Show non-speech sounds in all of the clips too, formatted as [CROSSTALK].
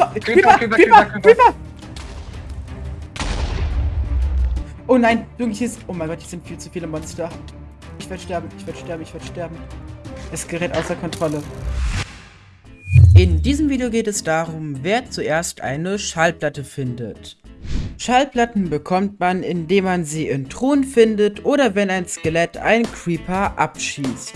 So, Creeper, Creeper, Creeper, Creeper! Oh nein, Junge, hier ist... Oh mein Gott, hier sind viel zu viele Monster. Ich werde sterben, ich werde sterben, ich werde sterben. Es gerät außer Kontrolle. In diesem Video geht es darum, wer zuerst eine Schallplatte findet. Schallplatten bekommt man, indem man sie in Truhen findet oder wenn ein Skelett einen Creeper abschießt.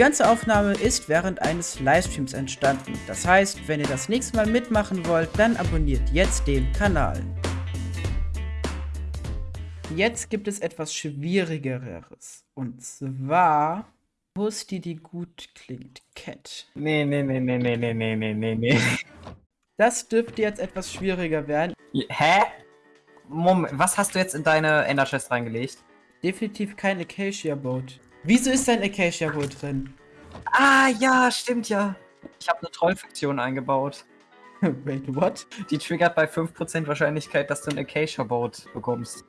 Die ganze Aufnahme ist während eines Livestreams entstanden. Das heißt, wenn ihr das nächste Mal mitmachen wollt, dann abonniert jetzt den Kanal. Jetzt gibt es etwas Schwierigeres. Und zwar, wo ist die, die gut klingt? Cat. Nee, nee, nee, nee, nee, nee, nee, nee, nee, nee. Das dürfte jetzt etwas schwieriger werden. Hä? Moment, was hast du jetzt in deine Ender Chest reingelegt? Definitiv kein Acacia Boat. Wieso ist ein Acacia Boat drin? Ah, ja, stimmt ja. Ich habe eine Trollfunktion eingebaut. [LAUGHS] Wait, what? Die triggert bei 5% Wahrscheinlichkeit, dass du ein Acacia Boat bekommst.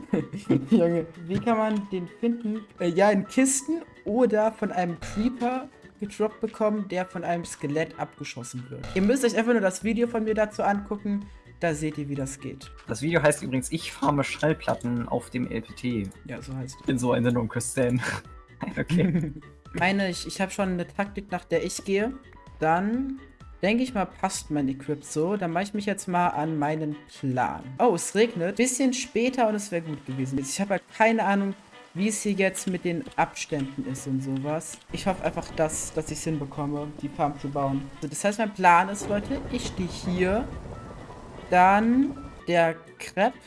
[LAUGHS] Junge, wie kann man den finden? Äh, ja, in Kisten oder von einem Creeper gedroppt bekommen, der von einem Skelett abgeschossen wird. Ihr müsst euch einfach nur das Video von mir dazu angucken. Da seht ihr, wie das geht. Das Video heißt übrigens, ich farme Schallplatten auf dem LPT. Ja, so heißt Ich bin so ein Sendung, Christian. [LAUGHS] okay. [LAUGHS] Meine, ich, ich habe schon eine Taktik, nach der ich gehe. Dann denke ich mal, passt mein Equip so. Dann mache ich mich jetzt mal an meinen Plan. Oh, es regnet. Bisschen später und es wäre gut gewesen. Ich habe halt keine Ahnung, wie es hier jetzt mit den Abständen ist und sowas. Ich hoffe einfach, dass, dass ich es hinbekomme, die Farm zu bauen. Also das heißt, mein Plan ist, Leute, ich stehe hier. Dann der Crepe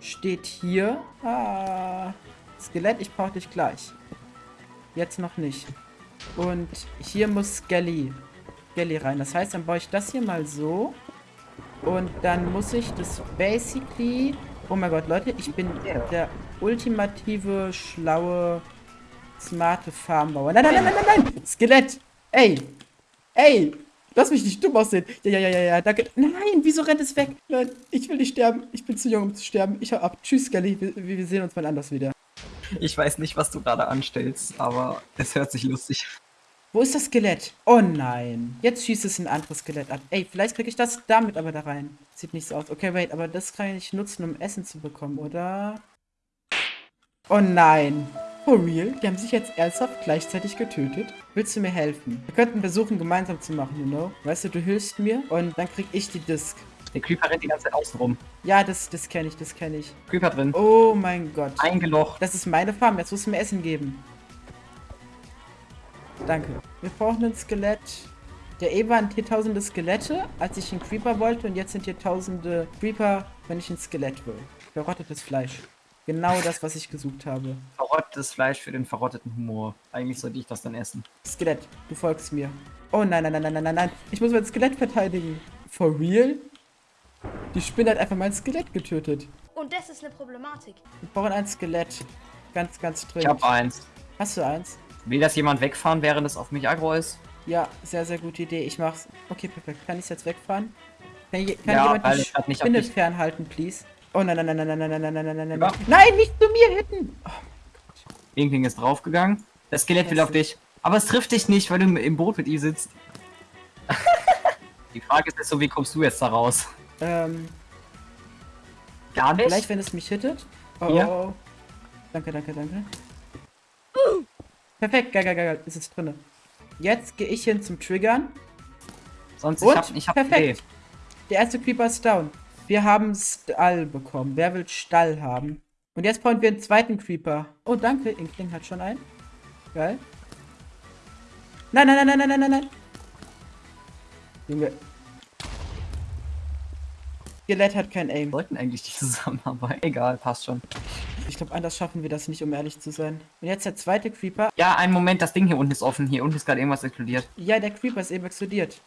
steht hier. Ah, Skelett, ich brauche dich gleich. Jetzt noch nicht. Und hier muss Skelly, Skelly rein. Das heißt, dann baue ich das hier mal so. Und dann muss ich das basically... Oh mein Gott, Leute, ich bin der ultimative, schlaue, smarte Farmbauer. Nein, nein, nein, nein, nein, nein! Skelett! Ey! Ey! Lass mich nicht dumm aussehen. Ja, ja, ja, ja, ja, danke. Nein, wieso rennt es weg? Nein, ich will nicht sterben. Ich bin zu jung, um zu sterben. Ich hau ab. Tschüss, Skelly. Wir, wir sehen uns mal anders wieder. Ich weiß nicht, was du gerade anstellst, aber es hört sich lustig an. Wo ist das Skelett? Oh nein. Jetzt schießt es ein anderes Skelett ab. Ey, vielleicht kriege ich das damit aber da rein. Sieht nicht so aus. Okay, wait, aber das kann ich nutzen, um Essen zu bekommen, oder? Oh nein. For real? Die haben sich jetzt ernsthaft gleichzeitig getötet? Willst du mir helfen? Wir könnten versuchen, gemeinsam zu machen, you know? Weißt du, du hilfst mir und dann krieg ich die Disc. Der Creeper rennt die ganze Zeit außen rum. Ja, das, das kenne ich, das kenne ich. Creeper drin. Oh mein Gott. Eingelocht. Das ist meine Farm, jetzt musst du mir Essen geben. Danke. Wir brauchen ein Skelett. Ja, eh waren hier tausende Skelette, als ich einen Creeper wollte und jetzt sind hier tausende Creeper, wenn ich ein Skelett will. Verrottetes Fleisch. Genau das, was ich gesucht habe. Verrottetes Fleisch für den verrotteten Humor. Eigentlich sollte ich das dann essen. Skelett, du folgst mir. Oh nein, nein, nein, nein, nein, nein, nein. Ich muss mein Skelett verteidigen. For real? Die Spinne hat einfach mein Skelett getötet. Und das ist eine Problematik. Wir brauchen ein Skelett. Ganz, ganz Ich dringend. hab eins. Hast du eins? Will das jemand wegfahren, während es auf mich aggro ist? Ja, sehr, sehr gute Idee. Ich mach's. Okay, perfekt. Kann ich jetzt wegfahren? Kann, je- kann Ja, jemand die ich grad nicht auf Spinne fernhalten, please? Oh nein, nein, nein, nein, nein, nein, nein, nein, nein, nein, nein, nein. Nein, nicht zu mir hinten! Oh, Irgendling ist draufgegangen. Das Skelett will auf dich. Aber es trifft dich nicht, weil du im Boot mit ihm sitzt. Die Frage ist so, wie kommst du jetzt da raus? ähm, Gar nicht? vielleicht, wenn es mich hittet. Oh, Ja. oh, oh. Danke, danke, danke. Perfekt, geil, geil, geil. Ist es drinne. Jetzt gehe ich hin zum Triggern. Sonst Und? ich hab, ich hab Perfekt. Der erste Creeper ist down. Wir haben Stall bekommen. Wer will Stall haben? Und jetzt brauchen wir einen zweiten Creeper. Oh, danke. Inkling hat schon einen. Geil. Nein, nein, nein, nein, nein, nein, nein, nein. Junge. Skelett hat kein Wir Aim. wollten eigentlich die Zusammenarbeit. Egal, passt schon. Ich glaube, anders schaffen wir das nicht, um ehrlich zu sein. Und jetzt der zweite Creeper. Ja, einen Moment, das Ding hier unten ist offen. Hier unten ist gerade irgendwas explodiert. Ja, der Creeper ist eben explodiert.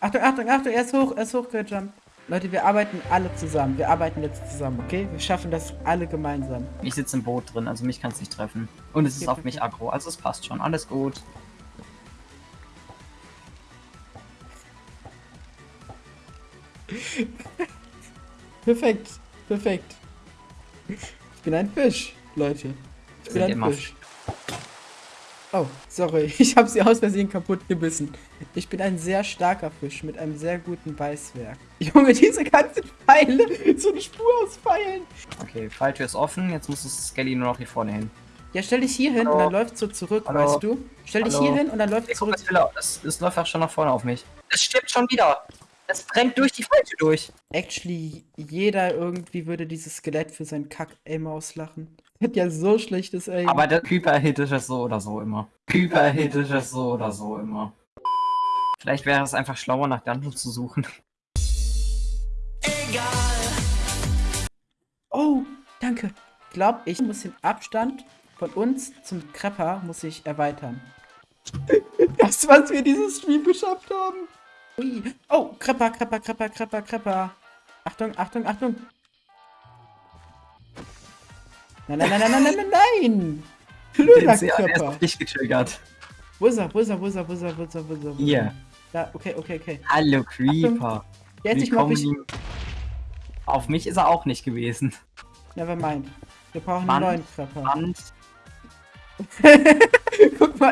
Achtung, Achtung, Achtung, er ist hoch, er ist hochgejumpt. Leute, wir arbeiten alle zusammen. Wir arbeiten jetzt zusammen, okay? Wir schaffen das alle gemeinsam. Ich sitze im Boot drin, also mich kann es nicht treffen. Und es ist Okay, auf mich aggro, also es passt schon. Alles gut. [LAUGHS] Perfekt, perfekt. Ich bin ein Fisch, Leute. Ich bin Sind ein Fisch. Oh, sorry. [LAUGHS] Ich habe sie aus Versehen kaputt gebissen. Ich bin ein sehr starker Fisch mit einem sehr guten Beißwerk. [LAUGHS] Junge, diese ganzen Pfeile. [LAUGHS] So eine Spur aus Pfeilen. Okay, Falltür ist offen. Jetzt muss das Skelly nur noch hier vorne hin. Ja, stell dich hier hin und dann läuft so zurück, Hallo. weißt du? Stell dich Hallo. hier hin und dann läuft Ey, zurück. es, es, es läuft auch schon nach vorne auf mich. Es stirbt schon wieder. Es brennt durch die Falltür durch. Actually, jeder irgendwie würde dieses Skelett für sein Kack-Aim auslachen. [LAUGHS] Hat ja so schlechtes Aim. Aber der Creeper hittet es so oder so immer. Creeper hittet es so oder so immer. Vielleicht wäre es einfach schlauer, nach Dungeons zu suchen. Oh, danke. Ich glaube, ich muss den Abstand von uns zum Krepper muss ich erweitern. [LAUGHS] Das, was wir dieses Stream geschafft haben. Ui. Oh, Krepper, Krepper, Krepper, Krepper, Krepper. Achtung, Achtung, Achtung. Nein, nein, nein, nein, nein, nein, nein, nein. Blöder auf dich getriggert. Wo ist er, wo ist er, wo ist er, wo ist er, wo ist er, wo ist er? er? Hier. Da, okay, okay, okay. Hallo Creeper. Jetzt ich mal im- Auf mich ist er auch nicht gewesen. Never mind. Wir brauchen Mann. einen neuen Krepper. Und [LAUGHS]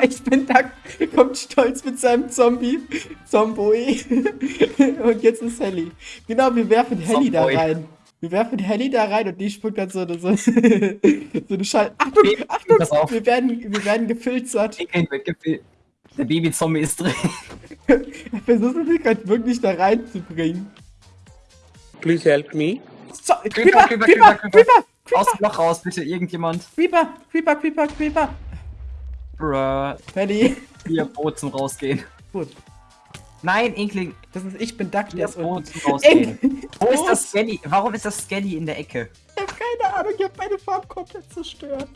Ich bin da, kommt stolz mit seinem Zombie, Zomboi. [LAUGHS] und jetzt ist Helly. Genau, wir werfen Helly da rein. Wir werfen Helly da rein und die spuckt dann so eine, so, [LAUGHS] so eine Schall. Achtung, Baby, Achtung, pass auf. wir werden, wir werden gefilzert. Der Babyzombie ist drin. [LAUGHS] Versuchen wir gerade wirklich da reinzubringen. Please help me. So, Creeper, Creeper, Creeper, Creeper, Creeper, Creeper, Aus dem Loch raus, bitte, irgendjemand. Creeper, Creeper, Creeper, Creeper. Bruh. Helly. Hier, Boot zum Rausgehen. Gut, Nein, Inkling. das ist, ich bin Duck, der ist zum Rausgehen. Wo ist das Skelly? Warum ist das Skelly in der Ecke? Ich hab keine Ahnung, ich hab meine Farm komplett zerstört.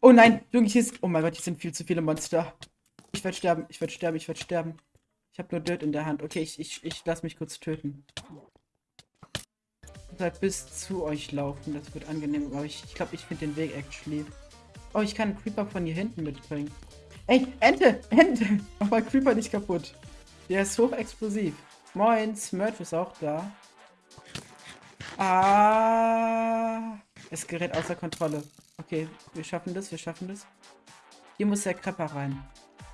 Oh nein, Junge, hier ist. Oh mein Gott, hier sind viel zu viele Monster. Ich werde sterben, ich werde sterben, ich werde sterben. Ich habe nur Dirt in der Hand. Okay, ich, ich, ich lass mich kurz töten. Ich werd bis zu euch laufen, das wird angenehm. Aber ich ich glaube, ich finde den Weg actually. Oh, ich kann Creeper von hier hinten mitbringen. Ey, Ente, Ente! Mach mal Creeper nicht kaputt. Der ist hochexplosiv. Moin, Smurf ist auch da. Ah, es gerät außer Kontrolle. Okay, wir schaffen das, wir schaffen das. Hier muss der Krepper rein.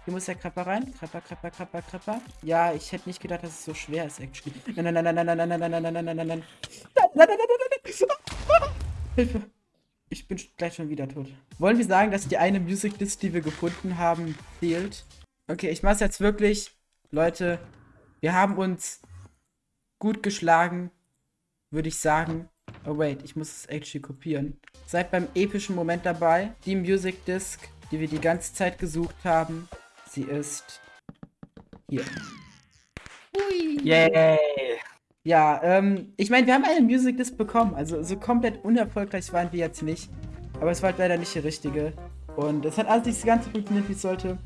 Hier muss der Krepper rein. Krepper, Krepper, Krepper, Krepper. Ja, ich hätte nicht gedacht, dass es so schwer ist, actually. Nein, nein, nein, nein, nein, nein, nein, nein, nein, nein, nein, nein, nein. Nein, nein, nein, nein, nein, nein. Hilfe. Ich bin gleich schon wieder tot. Wollen wir sagen, dass die eine Music List, die wir gefunden haben, fehlt? Okay, ich mach's jetzt wirklich. Leute, wir haben uns gut geschlagen, würde ich sagen. Oh wait, ich muss es actually kopieren. Seid beim epischen Moment dabei. Die Music Disc, die wir die ganze Zeit gesucht haben, sie ist hier. Hui. Yay! Ja, ähm, ich meine, wir haben eine Music Disc bekommen. Also so komplett unerfolgreich waren wir jetzt nicht. Aber es war halt leider nicht die richtige. Und es hat alles nicht ganz so funktioniert, wie es sollte.